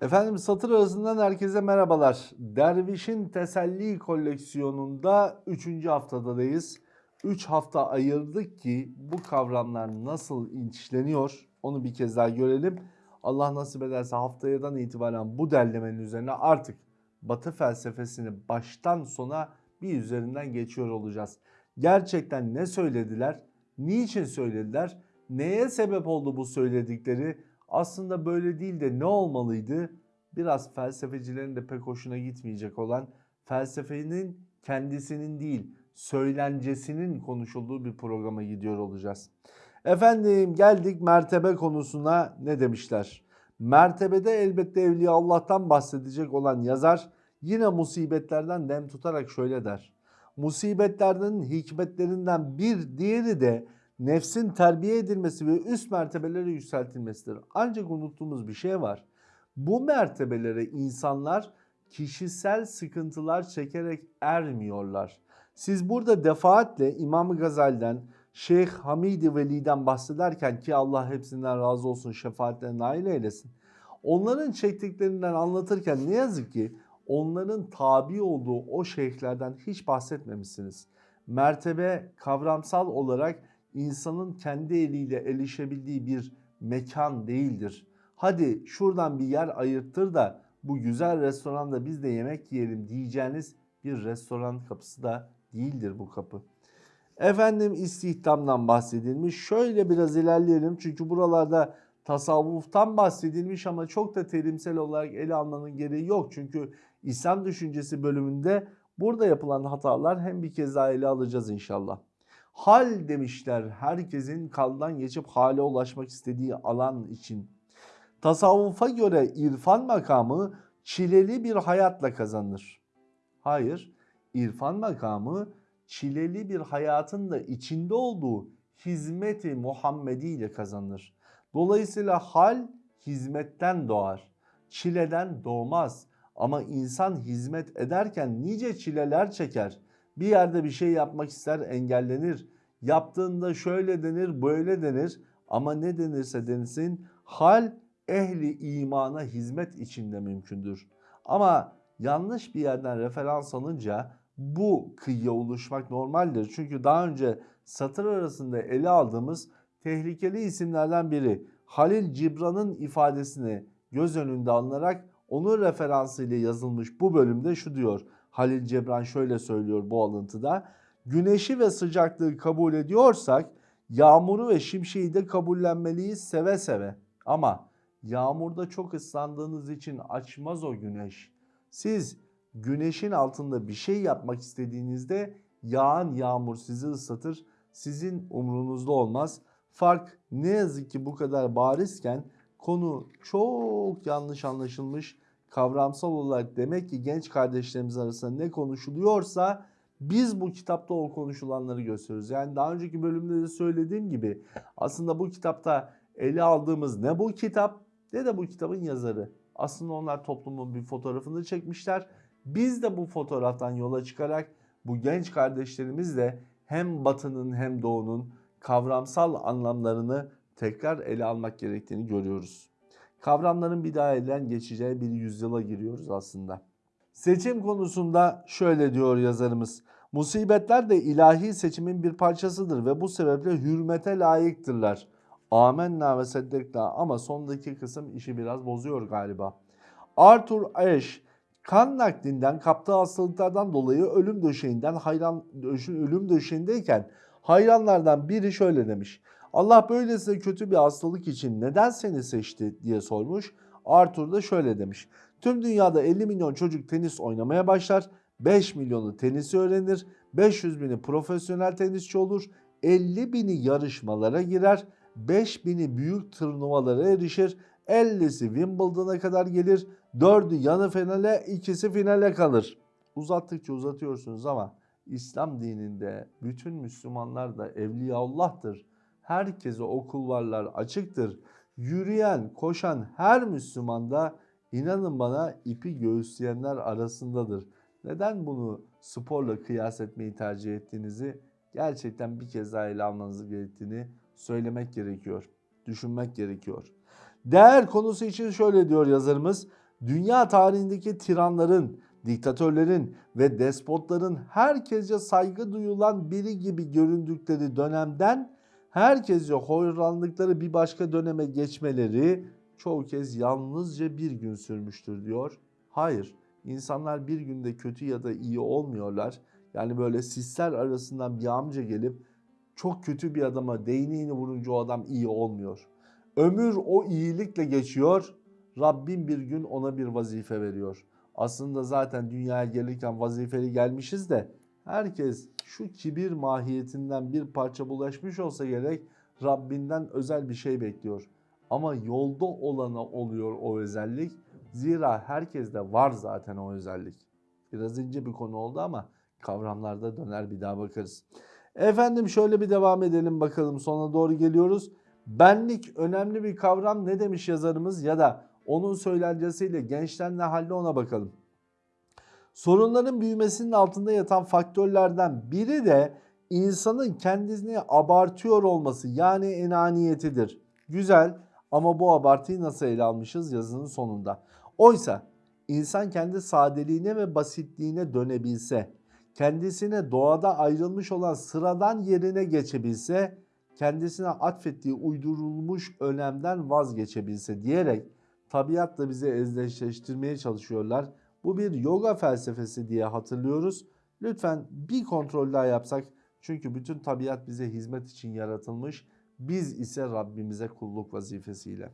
Efendim satır arasından herkese merhabalar. Derviş'in Teselli koleksiyonunda 3. haftadayız. 3 hafta ayırdık ki bu kavramlar nasıl inçleniyor onu bir kez daha görelim. Allah nasip ederse haftayadan itibaren bu derlemenin üzerine artık Batı felsefesini baştan sona bir üzerinden geçiyor olacağız. Gerçekten ne söylediler? Niçin söylediler? Neye sebep oldu bu söyledikleri? Aslında böyle değil de ne olmalıydı? Biraz felsefecilerin de pek hoşuna gitmeyecek olan felsefenin kendisinin değil söylencesinin konuşulduğu bir programa gidiyor olacağız. Efendim geldik mertebe konusuna ne demişler? Mertebede elbette Evliya Allah'tan bahsedecek olan yazar yine musibetlerden dem tutarak şöyle der. Musibetlerden hikmetlerinden bir diğeri de nefsin terbiye edilmesi ve üst mertebelere yükseltilmesidir. Ancak unuttuğumuz bir şey var. Bu mertebelere insanlar kişisel sıkıntılar çekerek ermiyorlar. Siz burada defaatle İmam Gazali'den, Şeyh Hamidi Veli'den bahsederken ki Allah hepsinden razı olsun şefaatlerine nail eylesin. Onların çektiklerinden anlatırken ne yazık ki onların tabi olduğu o şeyhlerden hiç bahsetmemişsiniz. Mertebe kavramsal olarak insanın kendi eliyle erişebildiği bir mekan değildir. Hadi şuradan bir yer ayırttır da bu güzel restoranda biz de yemek yiyelim diyeceğiniz bir restoran kapısı da değildir bu kapı. Efendim istihdamdan bahsedilmiş. Şöyle biraz ilerleyelim çünkü buralarda tasavvuftan bahsedilmiş ama çok da terimsel olarak ele almanın gereği yok. Çünkü İslam düşüncesi bölümünde burada yapılan hatalar hem bir kez daha ele alacağız inşallah. Hal demişler herkesin kaldan geçip hale ulaşmak istediği alan için. Tasavvufa göre irfan makamı çileli bir hayatla kazanır. Hayır, irfan makamı çileli bir hayatın da içinde olduğu hizmeti Muhammedi ile kazanır. Dolayısıyla hal hizmetten doğar. Çileden doğmaz. Ama insan hizmet ederken nice çileler çeker. Bir yerde bir şey yapmak ister engellenir. Yaptığında şöyle denir böyle denir ama ne denirse denilsin hal ehli imana hizmet içinde mümkündür. Ama yanlış bir yerden referans alınca bu kıyıya oluşmak normaldir. Çünkü daha önce satır arasında ele aldığımız tehlikeli isimlerden biri Halil Cibran'ın ifadesini göz önünde alınarak onun referansıyla yazılmış bu bölümde şu diyor. Halil Cibran şöyle söylüyor bu alıntıda. Güneşi ve sıcaklığı kabul ediyorsak yağmuru ve şimşeği de kabullenmeliyiz seve seve. Ama yağmurda çok ıslandığınız için açmaz o güneş. Siz güneşin altında bir şey yapmak istediğinizde yağan yağmur sizi ıslatır. Sizin umrunuzda olmaz. Fark ne yazık ki bu kadar barizken konu çok yanlış anlaşılmış. Kavramsal olarak demek ki genç kardeşlerimiz arasında ne konuşuluyorsa biz bu kitapta o konuşulanları gösteriyoruz. Yani daha önceki bölümde de söylediğim gibi aslında bu kitapta ele aldığımız ne bu kitap ne de bu kitabın yazarı. Aslında onlar toplumun bir fotoğrafını çekmişler. Biz de bu fotoğraftan yola çıkarak bu genç kardeşlerimizle hem batının hem doğunun kavramsal anlamlarını tekrar ele almak gerektiğini görüyoruz. Kavramların bir daha elden geçeceği bir yüzyıla giriyoruz aslında. Seçim konusunda şöyle diyor yazarımız. Musibetler de ilahi seçimin bir parçasıdır ve bu sebeple hürmete layıktırlar. Amenna ve seddekna ama sondaki kısım işi biraz bozuyor galiba. Arthur Ashe kan naklinden kaptığı hastalıklardan dolayı ölüm döşeğinden hayran ölüm döşeğindeyken hayranlardan biri şöyle demiş. Allah böylesine kötü bir hastalık için neden seni seçti diye sormuş. Arthur da şöyle demiş. Tüm dünyada 50 milyon çocuk tenis oynamaya başlar. 5 milyonu tenisi öğrenir. 500 bini profesyonel tenisçi olur. 50 bini yarışmalara girer. 5 bini büyük turnuvalara erişir. 50'si Wimbledon'a kadar gelir. 4'ü yanı finale, ikisi finale kalır. Uzattıkça uzatıyorsunuz ama İslam dininde bütün Müslümanlar da Evliyaullah'tır. Herkese o kulvarlar açıktır. Yürüyen, koşan her Müslüman da inanın bana ipi göğüsleyenler arasındadır. Neden bunu sporla kıyas etmeyi tercih ettiğinizi gerçekten bir kez daha ele almanız gerektiğini söylemek gerekiyor. Düşünmek gerekiyor. Değer konusu için şöyle diyor yazarımız. Dünya tarihindeki tiranların, diktatörlerin ve despotların herkese saygı duyulan biri gibi göründükleri dönemden herkese hoyranlıkları bir başka döneme geçmeleri çoğu kez yalnızca bir gün sürmüştür diyor. Hayır, insanlar bir günde kötü ya da iyi olmuyorlar. Yani böyle sisler arasından bir amca gelip çok kötü bir adama değneğini vurunca o adam iyi olmuyor. Ömür o iyilikle geçiyor. Rabbim bir gün ona bir vazife veriyor. Aslında zaten dünyaya gelirken vazifeli gelmişiz de herkes şu kibir mahiyetinden bir parça bulaşmış olsa gerek Rabbinden özel bir şey bekliyor. Ama yolda olana oluyor o özellik. Zira herkeste var zaten o özellik. Biraz ince bir konu oldu ama kavramlarda döner bir daha bakarız. Efendim şöyle bir devam edelim bakalım sona doğru geliyoruz. Benlik önemli bir kavram ne demiş yazarımız ya da onun söylencesiyle gençler ne halde ona bakalım. Sorunların büyümesinin altında yatan faktörlerden biri de insanın kendisini abartıyor olması yani enaniyetidir. Güzel ama bu abartıyı nasıl ele almışız yazının sonunda. Oysa insan kendi sadeliğine ve basitliğine dönebilse, kendisine doğada ayrılmış olan sıradan yerine geçebilse, kendisine atfettiği uydurulmuş önemden vazgeçebilse diyerek tabiatla bizi ezleştirmeye çalışıyorlar. Bu bir yoga felsefesi diye hatırlıyoruz. Lütfen bir kontrol daha yapsak. Çünkü bütün tabiat bize hizmet için yaratılmış. Biz ise Rabbimize kulluk vazifesiyle.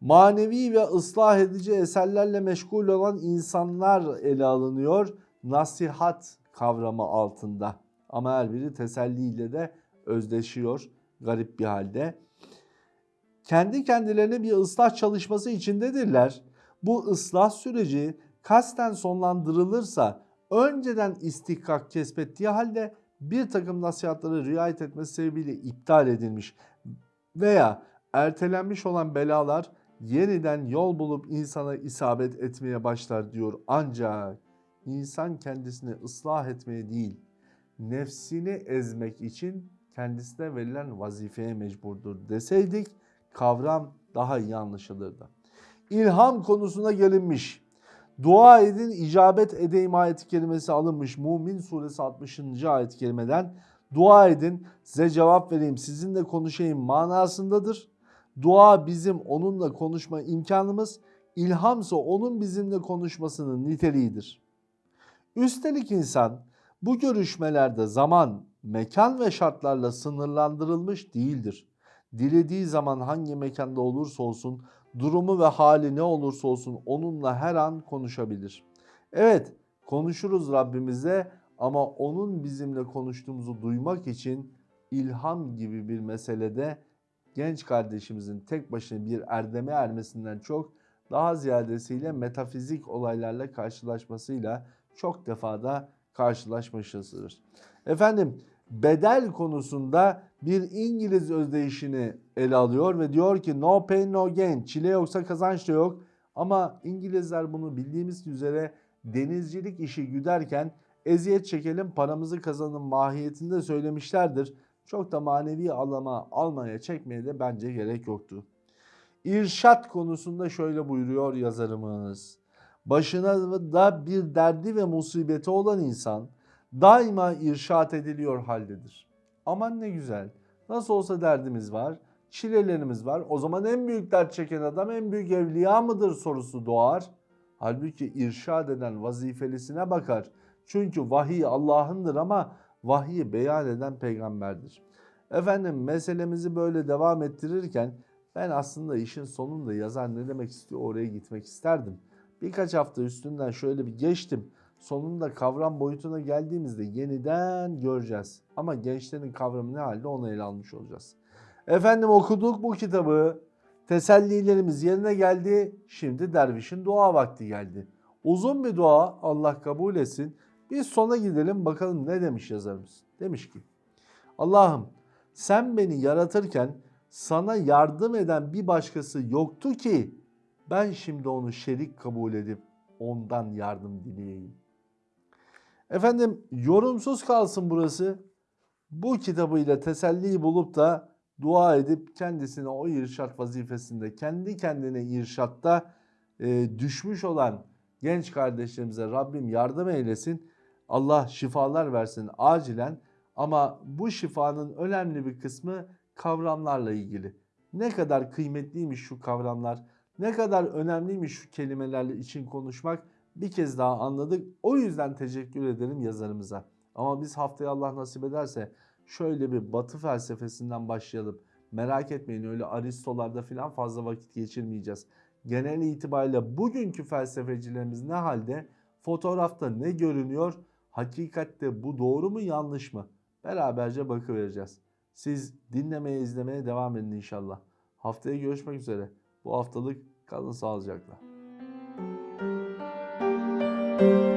Manevi ve ıslah edici eserlerle meşgul olan insanlar ele alınıyor. Nasihat kavramı altında. Ama her biri teselliyle de özdeşiyor garip bir halde. Kendi kendilerine bir ıslah çalışması içindedirler. Bu ıslah süreci kasten sonlandırılırsa önceden istihkak kesbettiği halde bir takım nasihatları riayet etmesi sebebiyle iptal edilmiş veya ertelenmiş olan belalar yeniden yol bulup insana isabet etmeye başlar diyor. Ancak insan kendisini ıslah etmeye değil, nefsini ezmek için kendisine verilen vazifeye mecburdur deseydik kavram daha iyi anlaşılırdı. İlham konusuna gelinmiş. Dua edin icabet edeyim ayeti kelimesi alınmış Mumin suresi 60. ayet kelimeden dua edin size cevap vereyim sizinle konuşayım manasındadır. Dua bizim onunla konuşma imkanımız, ilhamsa onun bizimle konuşmasının niteliğidir. Üstelik insan bu görüşmelerde zaman, mekan ve şartlarla sınırlandırılmış değildir. Dilediği zaman hangi mekanda olursa olsun, durumu ve hali ne olursa olsun onunla her an konuşabilir. Evet, konuşuruz Rabbimize ama onun bizimle konuştuğumuzu duymak için ilham gibi bir meselede genç kardeşimizin tek başına bir erdeme ermesinden çok daha ziyadesiyle metafizik olaylarla karşılaşmasıyla çok defada karşılaşmışızdır. Efendim bedel konusunda bir İngiliz özdeyişini ele alıyor ve diyor ki no pain no gain çile yoksa kazanç da yok. Ama İngilizler bunu bildiğimiz üzere denizcilik işi güderken eziyet çekelim paramızı kazanın mahiyetinde söylemişlerdir. Çok da manevi alama almaya çekmeye de bence gerek yoktu. İrşat konusunda şöyle buyuruyor yazarımız. Başına da bir derdi ve musibeti olan insan daima irşat ediliyor haldedir. Aman ne güzel. Nasıl olsa derdimiz var, çilelerimiz var. O zaman en büyük dert çeken adam en büyük evliya mıdır sorusu doğar. Halbuki irşad eden vazifelisine bakar. Çünkü vahiy Allah'ındır ama vahiyi beyan eden peygamberdir. Efendim meselemizi böyle devam ettirirken ben aslında işin sonunda yazar ne demek istiyor oraya gitmek isterdim. Birkaç hafta üstünden şöyle bir geçtim. Sonunda kavram boyutuna geldiğimizde yeniden göreceğiz. Ama gençlerin kavramı ne halde onu ele almış olacağız. Efendim okuduk bu kitabı. Tesellilerimiz yerine geldi. Şimdi dervişin dua vakti geldi. Uzun bir dua Allah kabul etsin. Biz sona gidelim bakalım ne demiş yazarımız. Demiş ki Allah'ım sen beni yaratırken sana yardım eden bir başkası yoktu ki ben şimdi onu şerik kabul edip ondan yardım dileyeyim. Efendim yorumsuz kalsın burası. Bu kitabıyla teselli bulup da dua edip kendisine o irşat vazifesinde kendi kendine irşatta e, düşmüş olan genç kardeşlerimize Rabbim yardım eylesin. Allah şifalar versin acilen. Ama bu şifanın önemli bir kısmı kavramlarla ilgili. Ne kadar kıymetliymiş şu kavramlar, ne kadar önemliymiş şu kelimelerle için konuşmak bir kez daha anladık. O yüzden teşekkür ederim yazarımıza. Ama biz haftaya Allah nasip ederse şöyle bir batı felsefesinden başlayalım. Merak etmeyin öyle Aristolarda falan fazla vakit geçirmeyeceğiz. Genel itibariyle bugünkü felsefecilerimiz ne halde? Fotoğrafta ne görünüyor? Hakikatte bu doğru mu yanlış mı? Beraberce bakıvereceğiz. Siz dinlemeye izlemeye devam edin inşallah. Haftaya görüşmek üzere. Bu haftalık kalın sağlıcakla. Thank you.